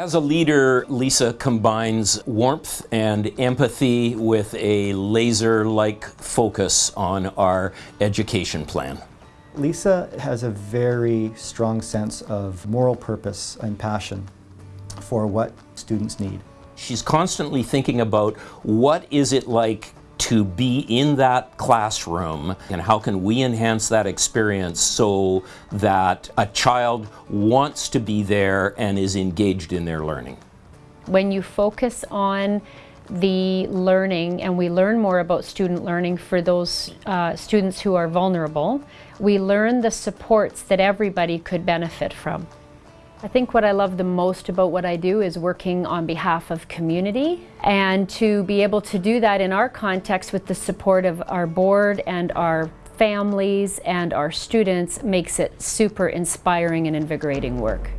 As a leader, Lisa combines warmth and empathy with a laser-like focus on our education plan. Lisa has a very strong sense of moral purpose and passion for what students need. She's constantly thinking about what is it like to be in that classroom and how can we enhance that experience so that a child wants to be there and is engaged in their learning. When you focus on the learning and we learn more about student learning for those uh, students who are vulnerable, we learn the supports that everybody could benefit from. I think what I love the most about what I do is working on behalf of community and to be able to do that in our context with the support of our board and our families and our students makes it super inspiring and invigorating work.